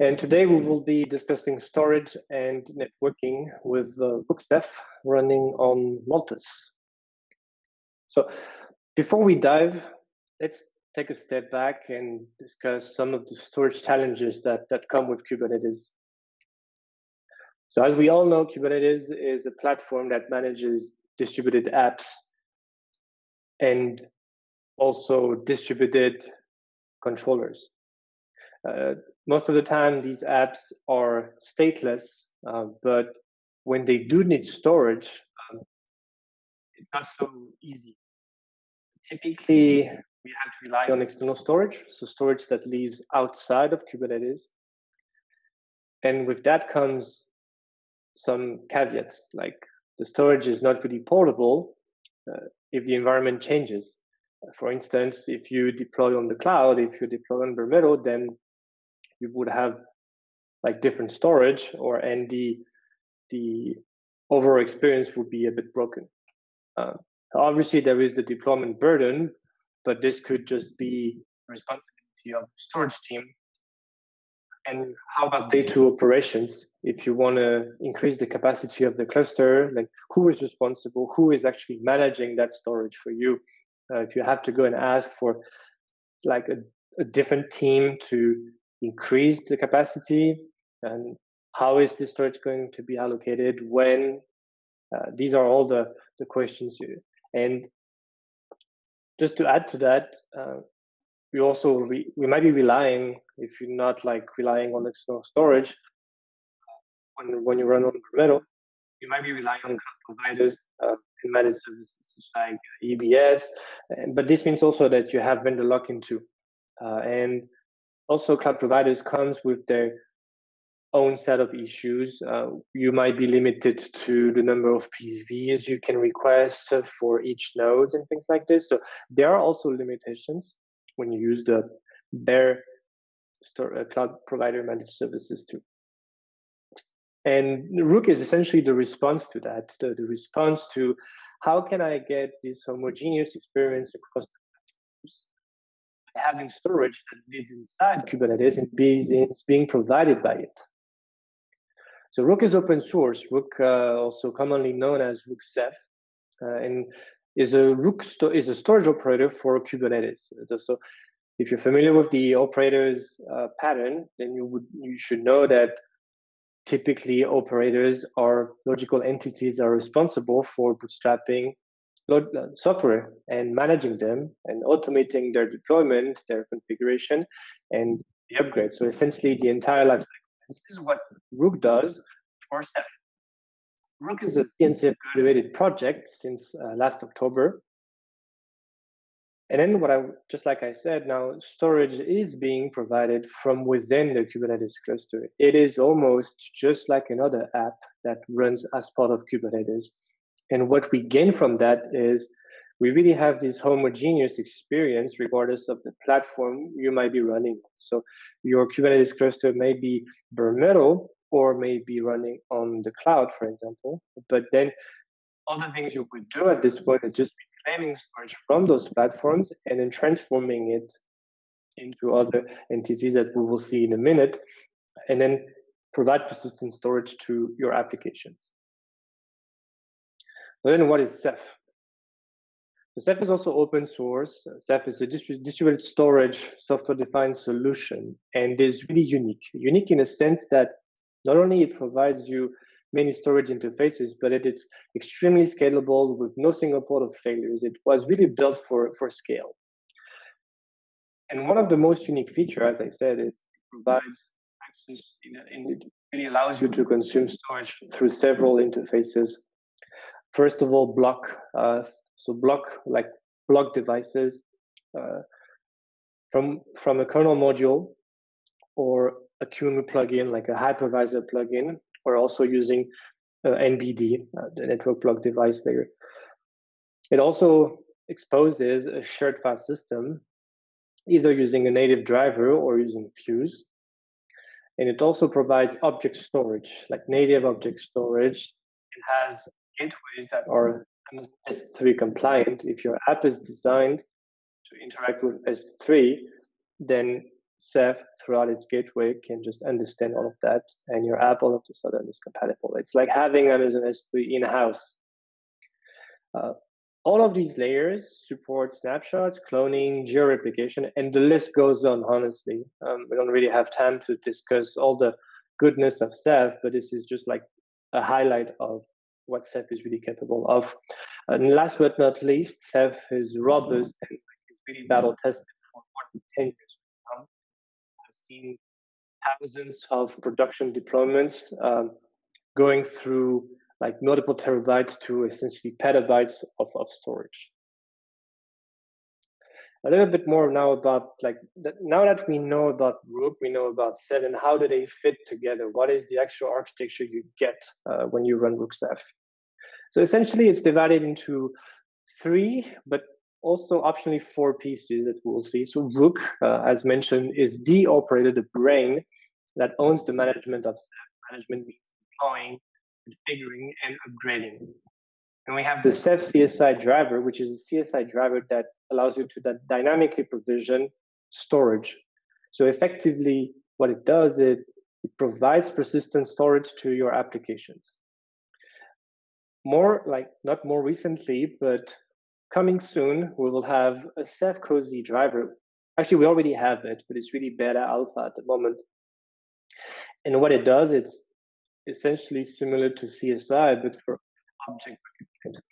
And today we will be discussing storage and networking with uh, Ceph running on Multus. So before we dive, let's take a step back and discuss some of the storage challenges that, that come with Kubernetes. So as we all know, Kubernetes is a platform that manages distributed apps and also distributed controllers. Uh, most of the time, these apps are stateless, uh, but when they do need storage, um, it's not so easy. Typically, we have to rely on external storage, so storage that lives outside of Kubernetes. And with that comes some caveats, like the storage is not really portable uh, if the environment changes. For instance, if you deploy on the cloud, if you deploy on metal, then you would have like different storage or and the the overall experience would be a bit broken. Uh, obviously, there is the deployment burden, but this could just be responsibility of the storage team. And how about day two operations? If you want to increase the capacity of the cluster, like who is responsible? Who is actually managing that storage for you? Uh, if you have to go and ask for like a, a different team to increase the capacity? And how is the storage going to be allocated when uh, these are all the the questions you, and just to add to that uh, we also re, we might be relying if you're not like relying on external storage when, when you run on metal you might be relying on providers uh, and managed services like EBS, and, but this means also that you have vendor lock-in too. Uh, and also cloud providers comes with their own set of issues. Uh, you might be limited to the number of PVs you can request for each node and things like this. So there are also limitations when you use the bare store, uh, cloud provider managed services too. And Rook is essentially the response to that, the, the response to how can I get this homogeneous experience across the having storage that lives inside Kubernetes and is being provided by it. So Rook is open source. Rook, uh, also commonly known as Rook Ceph, uh, and is a Rook is a storage operator for Kubernetes. So if you're familiar with the operators uh, pattern, then you would you should know that typically operators or logical entities are responsible for bootstrapping uh, software and managing them and automating their deployment, their configuration, and the upgrade. So essentially, the entire lifecycle. This is what Rook does for Ceph. Rook is a CNCF graduated project since uh, last October. And then what I, just like I said, now storage is being provided from within the Kubernetes cluster. It is almost just like another app that runs as part of Kubernetes. And what we gain from that is we really have this homogeneous experience regardless of the platform you might be running. So your Kubernetes cluster may be bare metal or may be running on the cloud, for example. But then all the things you could do at this point is just reclaiming storage from those platforms and then transforming it into other entities that we will see in a minute, and then provide persistent storage to your applications. Then what is Ceph? So Ceph is also open source. Ceph is a distributed storage software-defined solution, and is really unique. Unique in a sense that not only it provides you many storage interfaces, but it is extremely scalable with no single port of failures. It was really built for, for scale. And one of the most unique features, as I said, is it provides access it really allows you to consume storage through several interfaces first of all, block. Uh, so block like block devices uh, from from a kernel module or a QEMU plugin like a hypervisor plugin. We're also using uh, NBD, uh, the network block device layer. It also exposes a shared file system, either using a native driver or using Fuse. And it also provides object storage, like native object storage. It has gateways that are S3 compliant. If your app is designed to interact with S3, then Ceph throughout its gateway can just understand all of that, and your app all of a sudden is compatible. It's like having Amazon S3 in house. Uh, all of these layers support snapshots, cloning, geo-replication, and the list goes on, honestly. Um, we don't really have time to discuss all the goodness of Ceph, but this is just like a highlight of what Ceph is really capable of. And last but not least, Ceph is robust and is really battle tested for more than 10 years. I've seen thousands of production deployments um, going through like multiple terabytes to essentially petabytes of, of storage. A little bit more now about like now that we know about Rook, we know about Ceph. How do they fit together? What is the actual architecture you get uh, when you run Rook Ceph? So essentially, it's divided into three, but also optionally four pieces that we'll see. So Rook, uh, as mentioned, is the operator, the brain that owns the management of Ceph. Management means deploying, configuring, and upgrading. And we have the Ceph CSI driver, which is a CSI driver that allows you to dynamically provision storage. So effectively, what it does is it provides persistent storage to your applications. More like not more recently, but coming soon, we will have a Ceph COSI driver. Actually, we already have it, but it's really beta alpha at the moment. And what it does, it's essentially similar to CSI, but for object.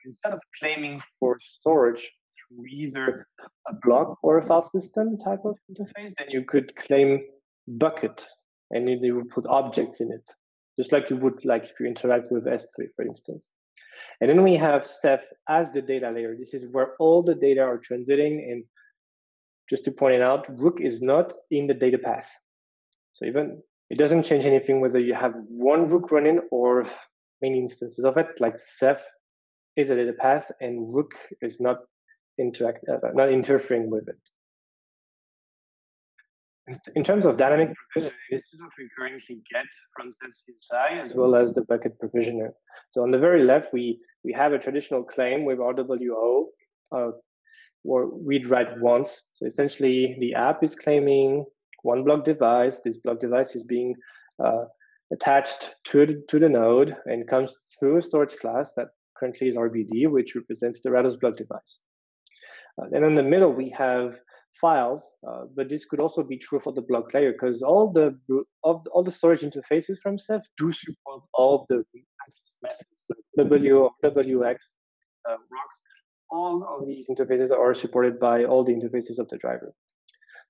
Instead of claiming for storage through either a block or a file system type of interface, then you could claim bucket and you would put objects in it, just like you would like if you interact with S3, for instance. And then we have Ceph as the data layer. This is where all the data are transiting. And just to point it out, Rook is not in the data path. So even it doesn't change anything whether you have one Rook running or many instances of it. Like Ceph is a data path, and Rook is not interact uh, not interfering with it. In terms of dynamic provisioning, this is what we currently get from CSI as well as the bucket provisioner. So on the very left, we, we have a traditional claim with RWO uh, or read write once. So essentially the app is claiming one block device. This block device is being uh, attached to, to the node and comes through a storage class that currently is RBD, which represents the Rados block device. Uh, then in the middle, we have files, uh, but this could also be true for the block layer because all the of all the storage interfaces from Ceph do support all the methods, W, WX, uh, ROX. All of these interfaces are supported by all the interfaces of the driver.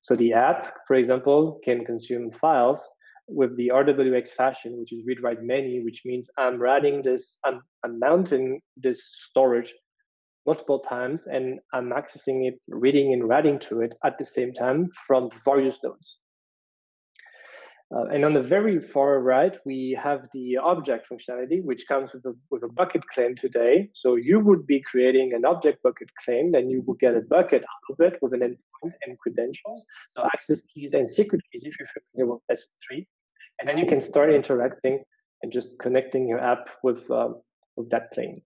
So the app, for example, can consume files with the RWX fashion, which is read write many, which means I'm writing this, I'm, I'm mounting this storage multiple times and I'm accessing it, reading and writing to it at the same time from various nodes. Uh, and on the very far right, we have the object functionality, which comes with a, with a bucket claim today. So you would be creating an object bucket claim, then you would get a bucket out of it with an endpoint and credentials. So access keys and secret keys if you're familiar with S3. And then you can start interacting and just connecting your app with, um, with that claim.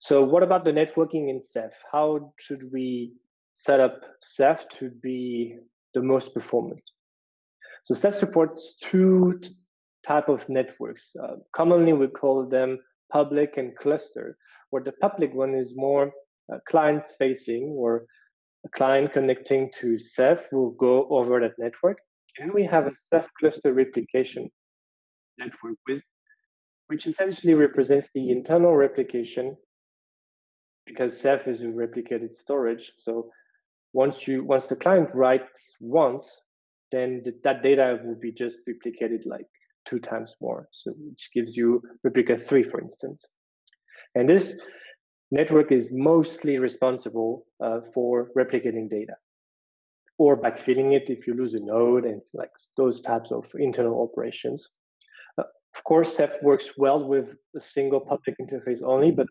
So what about the networking in Ceph? How should we set up Ceph to be the most performant? So Ceph supports two type of networks. Uh, commonly we call them public and cluster, where the public one is more uh, client facing or a client connecting to Ceph will go over that network. And we have a Ceph cluster replication network with, which essentially represents the internal replication because Ceph is a replicated storage. So once you once the client writes once, then the, that data will be just replicated like two times more. So which gives you replica three, for instance. And this network is mostly responsible uh, for replicating data or backfilling it if you lose a node and like those types of internal operations. Uh, of course, Ceph works well with a single public interface only, but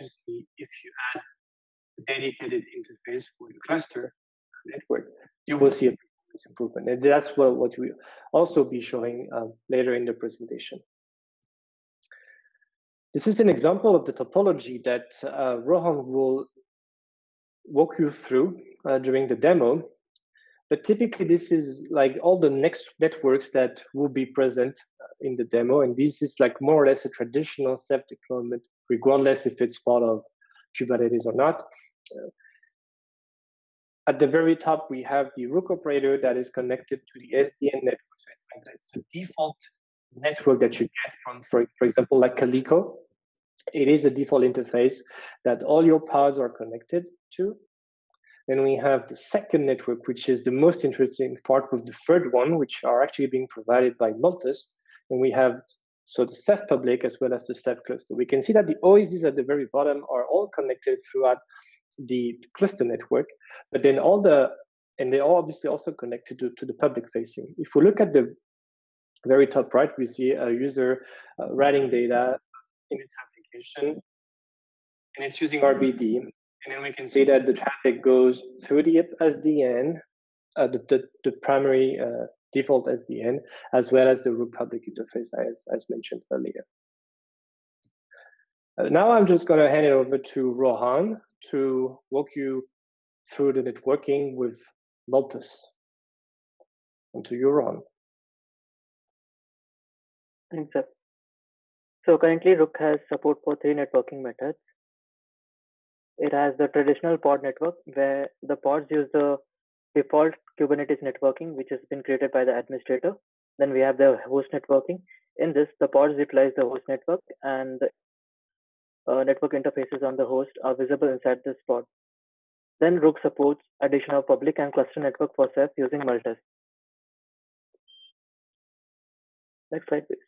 obviously, if you add a dedicated interface for the cluster network, you will see a performance improvement. And that's what, what we also be showing uh, later in the presentation. This is an example of the topology that uh, Rohan will walk you through uh, during the demo. but typically this is like all the next networks that will be present in the demo. And this is like more or less a traditional Ceph deployment, regardless if it's part of Kubernetes or not. At the very top, we have the Rook operator that is connected to the SDN network. So it's, like, it's a default network that you get from, for, for example, like Calico. It is a default interface that all your pods are connected to. Then we have the second network, which is the most interesting part with the third one, which are actually being provided by Multus. And we have so the Ceph public as well as the Ceph cluster. We can see that the OSDs at the very bottom are all connected throughout the cluster network, but then all the, and they're obviously also connected to, to the public facing. If we look at the very top right, we see a user uh, writing data in its application, and it's using RBD. And then we can see that the traffic goes through the SDN, uh, the, the, the, primary uh, default SDN, as well as the root public interface as, as mentioned earlier. Uh, now I'm just going to hand it over to Rohan to walk you through the networking with Multus. And to you, Rohan. Thanks, sir. So currently Rook has support for three networking methods. It has the traditional pod network where the pods use the default Kubernetes networking, which has been created by the administrator. Then we have the host networking. In this, the pods utilize the host network and the uh, network interfaces on the host are visible inside this pod. Then Rook supports addition of public and cluster network for Ceph using Multus. Next slide, please.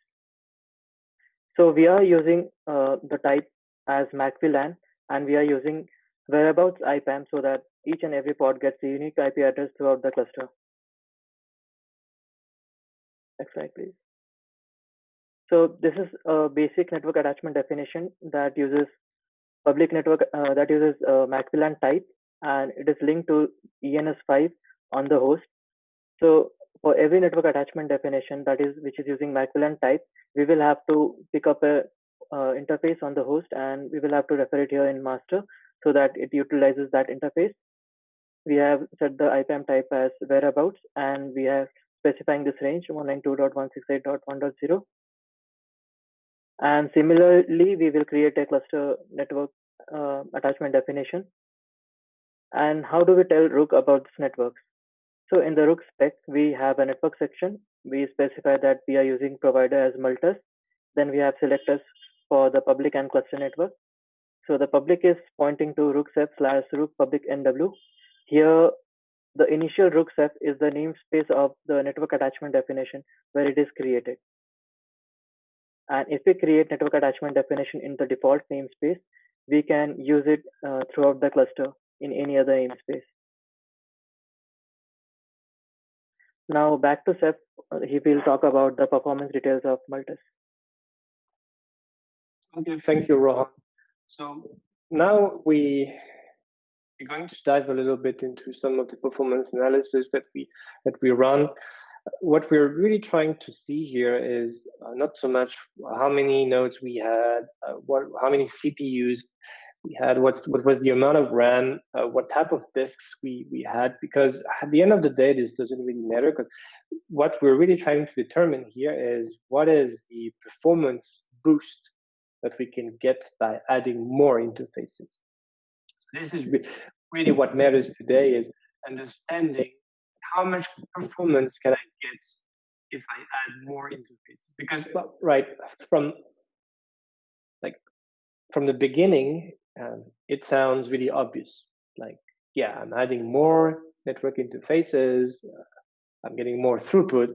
So we are using uh, the type as MAC-VLAN and we are using whereabouts IPAM so that each and every pod gets a unique IP address throughout the cluster. Next slide, please. So this is a basic network attachment definition that uses public network uh, that uses uh, MAC-VLAN type and it is linked to ENS5 on the host. So for every network attachment definition that is which is using MAC-VLAN type, we will have to pick up a uh, interface on the host and we will have to refer it here in master so that it utilizes that interface. We have set the IPAM type as whereabouts and we are specifying this range 192.168.1.0. And similarly, we will create a cluster network uh, attachment definition. And how do we tell Rook about this networks? So in the Rook spec, we have a network section. We specify that we are using provider as Multus. Then we have selectors for the public and cluster network. So the public is pointing to rook ceph slash rook public NW. Here, the initial rook ceph is the namespace of the network attachment definition where it is created. And if we create network attachment definition in the default namespace, we can use it uh, throughout the cluster in any other namespace. Now back to uh, he will talk about the performance details of Multus. Okay, thank you, Rohan. So now we we're going to dive a little bit into some of the performance analysis that we that we run. What we're really trying to see here is uh, not so much how many nodes we had, uh, what how many CPUs we had, what's what was the amount of RAM, uh, what type of disks we we had, because at the end of the day, this doesn't really matter. Because what we're really trying to determine here is what is the performance boost that we can get by adding more interfaces. This is really what matters today is understanding how much performance can I get if I add more interfaces? Because right from like from the beginning, um, it sounds really obvious. Like, yeah, I'm adding more network interfaces. Uh, I'm getting more throughput,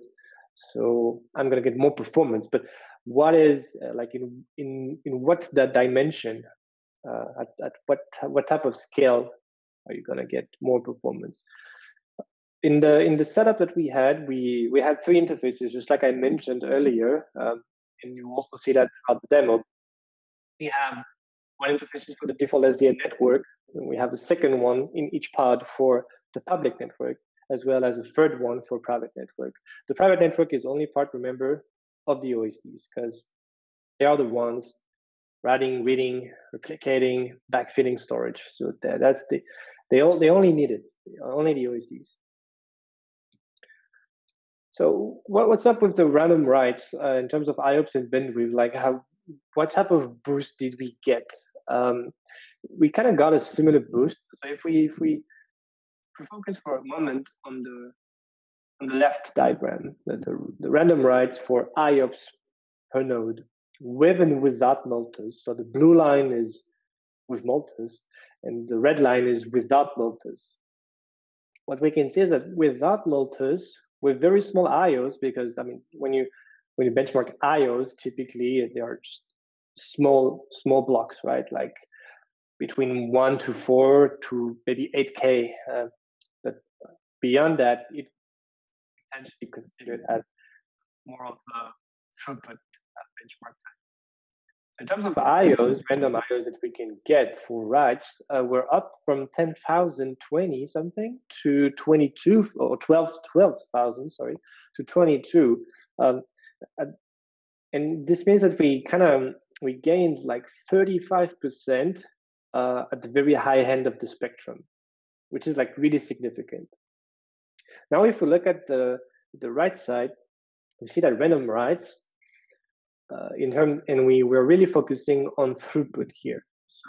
so I'm going to get more performance. But what is uh, like in in in what that dimension uh, at, at what what type of scale are you going to get more performance? In the in the setup that we had we we had three interfaces just like i mentioned earlier um, and you also see that throughout the demo. We have one interface for the default sdn network and we have a second one in each pod for the public network as well as a third one for private network. The private network is only part remember of the OSDs because they are the ones writing, reading, replicating, backfilling storage. So that, that's the they all they only need it, only the OSDs. So what, what's up with the random writes uh, in terms of IOPS and bandwidth? Like how, what type of boost did we get? Um, we kind of got a similar boost. So if we if we, if we focus for a moment on the on the left diagram, the, the, the random writes for IOPS per node with and without Multus. So the blue line is with Multus, and the red line is without Multus. What we can see is that without Multus, with very small IOs, because I mean, when you when you benchmark IOs, typically they are just small small blocks, right? Like between one to four to maybe eight k. Uh, but beyond that, it potentially considered as more of a throughput benchmark time. So in terms of IOs, random IOs that we can get for writes, uh, we're up from 10,020 something to 22 or 12, 12,000, sorry, to 22. Um, and this means that we kind of we gained like 35% uh, at the very high end of the spectrum, which is like really significant. Now, if we look at the the right side, we see that random writes uh, in term, and we we're really focusing on throughput here. So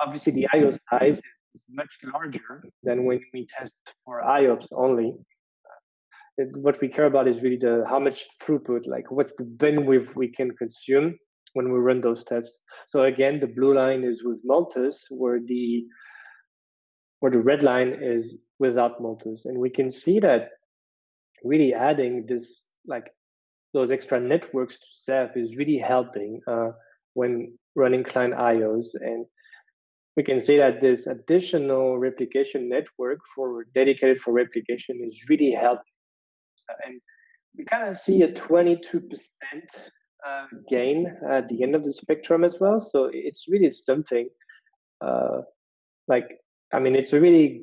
obviously the IO size is much larger than when we test for IOPS only. Uh, what we care about is really the how much throughput, like what's the bandwidth we can consume when we run those tests. So again, the blue line is with Multus, where the where the red line is without Multus, and we can see that really adding this like those extra networks to Ceph is really helping uh, when running client IOs. And we can see that this additional replication network for dedicated for replication is really helping. And we kind of see a 22% uh, gain at the end of the spectrum as well. So it's really something uh, like, I mean, it's a really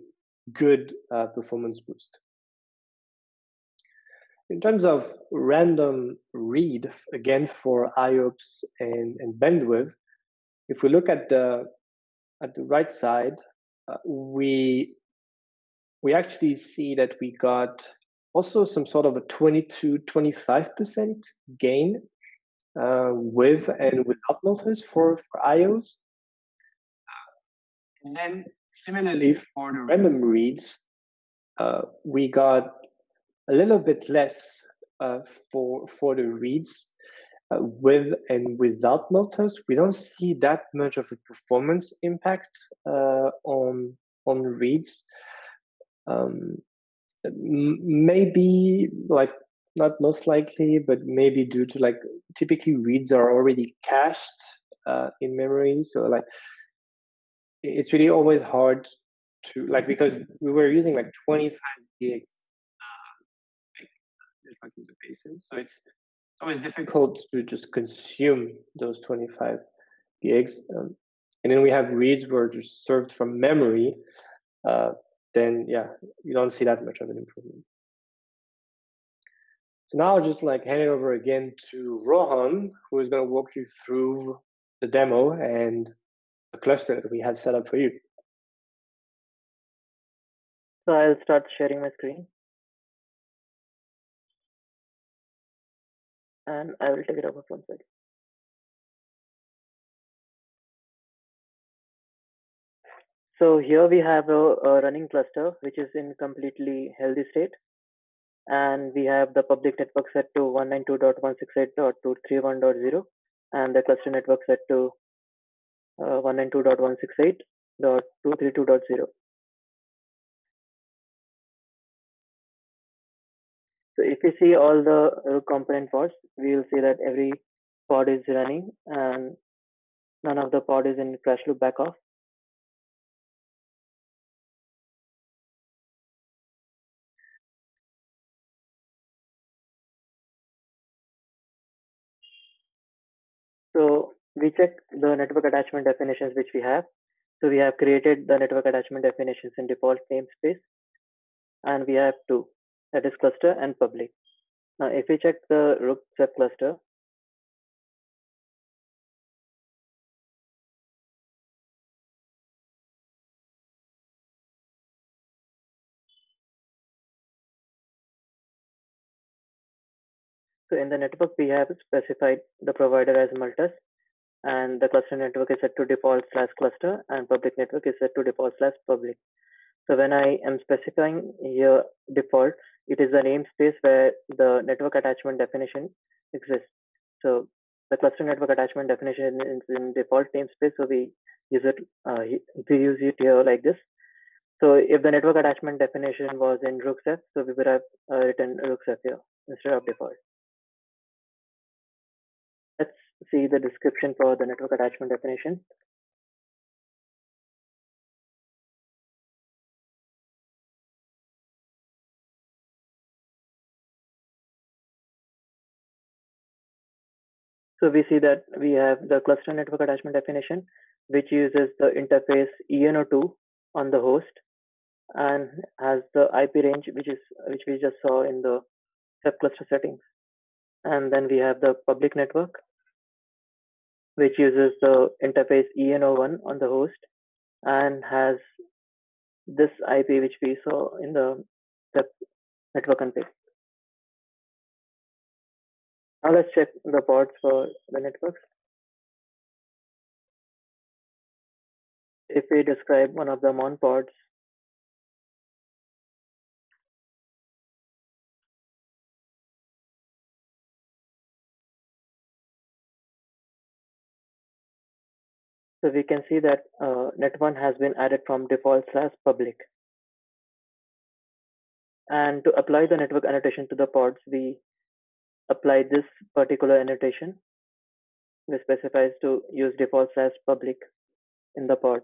good uh, performance boost. In terms of random read, again for IOPS and, and bandwidth, if we look at the at the right side, uh, we we actually see that we got also some sort of a 22, 25% gain uh, with and without Multus for, for IOs. And then similarly for the random reads, uh, we got a little bit less uh, for for the reads uh, with and without Multus. We don't see that much of a performance impact uh, on on reads. Um, maybe like not most likely, but maybe due to like typically reads are already cached uh, in memory, so like it's really always hard to like because we were using like 25 gigs different interfaces. So it's always difficult to just consume those 25 gigs. Um, and then we have reads where just served from memory. Uh, then yeah, you don't see that much of an improvement. So now I'll just like hand it over again to Rohan, who is going to walk you through the demo and the cluster we have set up for you. So I'll start sharing my screen. and I will take it over from there. So here we have a, a, running cluster which is in completely healthy state. And we have the public network set to 192.168.231.0 and the cluster network set to uh, 192.168.232.0. So if you see all the component pods, we will see that every pod is running and none of the pod is in crash loop backoff. So we check the network attachment definitions which we have. So we have created the network attachment definitions in default namespace and we have two that is cluster and public. Now, if we check the rook Ceph cluster, So in the network, we have specified the provider as Multus, and the cluster network is set to default slash cluster, and public network is set to default slash public. So when I am specifying here default, it is the namespace where the network attachment definition exists. So the cluster network attachment definition is in default namespace, so we use it uh, we use it here like this. So if the network attachment definition was in rook ceph, so we would have uh, written rook ceph here instead of default. See the description for the network attachment definition. So we see that we have the cluster network attachment definition, which uses the interface ENO2 on the host and has the IP range, which is which we just saw in the Ceph cluster settings. And then we have the public network, which uses the interface ENO1 on the host and has this IP, which we saw in the network config. Now let's check the ports for the networks. If we describe one of the MON ports, So we can see that uh, net1 has been added from default slash public. And to apply the network annotation to the pods, we apply this particular annotation which specifies to use default slash public in the pod.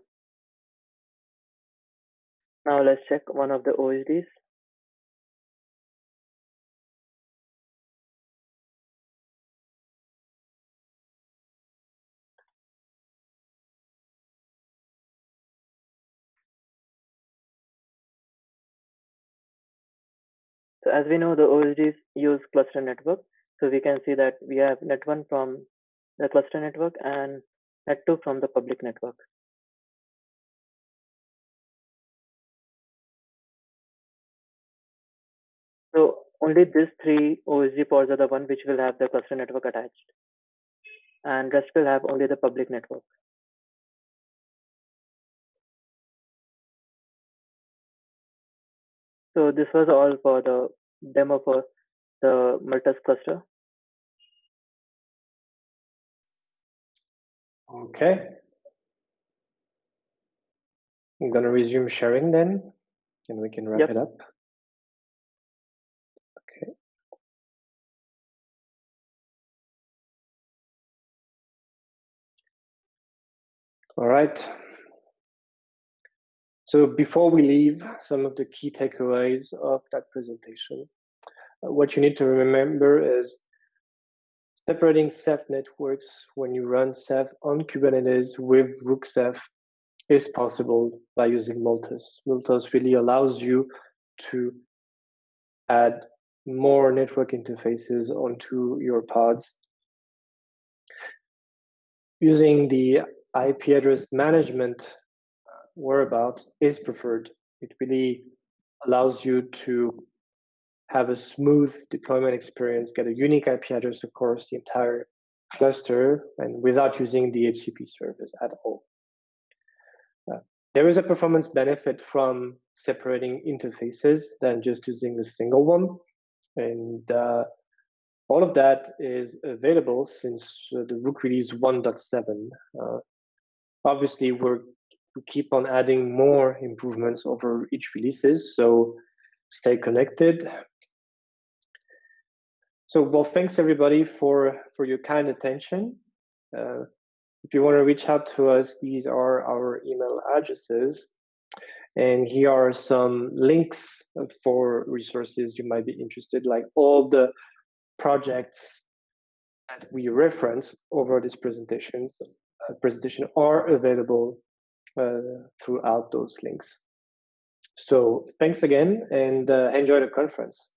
Now let's check one of the OSDs. As we know, the OSDs use cluster network. So we can see that we have net1 from the cluster network and net2 from the public network. So only these three OSD pods are the one which will have the cluster network attached. And rest will have only the public network. So this was all for the demo for the Multus cluster. Okay. I'm going to resume sharing then, and we can wrap yep. it up. Okay. All right. So before we leave, some of the key takeaways of that presentation. Uh, what you need to remember is separating Ceph networks when you run Ceph on Kubernetes with Rook Ceph is possible by using Multus. Multus really allows you to add more network interfaces onto your pods. Using the IP address management whereabout is preferred. It really allows you to have a smooth deployment experience, get a unique IP address across the entire cluster, and without using the HCP service at all. Uh, there is a performance benefit from separating interfaces than just using a single one. And uh, all of that is available since uh, the Rook release 1.7. Uh, obviously, we're we keep on adding more improvements over each releases. So stay connected. So well, thanks everybody for for your kind attention. Uh, if you want to reach out to us, these are our email addresses. And here are some links for resources you might be interested, like all the projects that we referenced over this presentations, uh, presentation are available throughout those links. So thanks again and uh, enjoy the conference.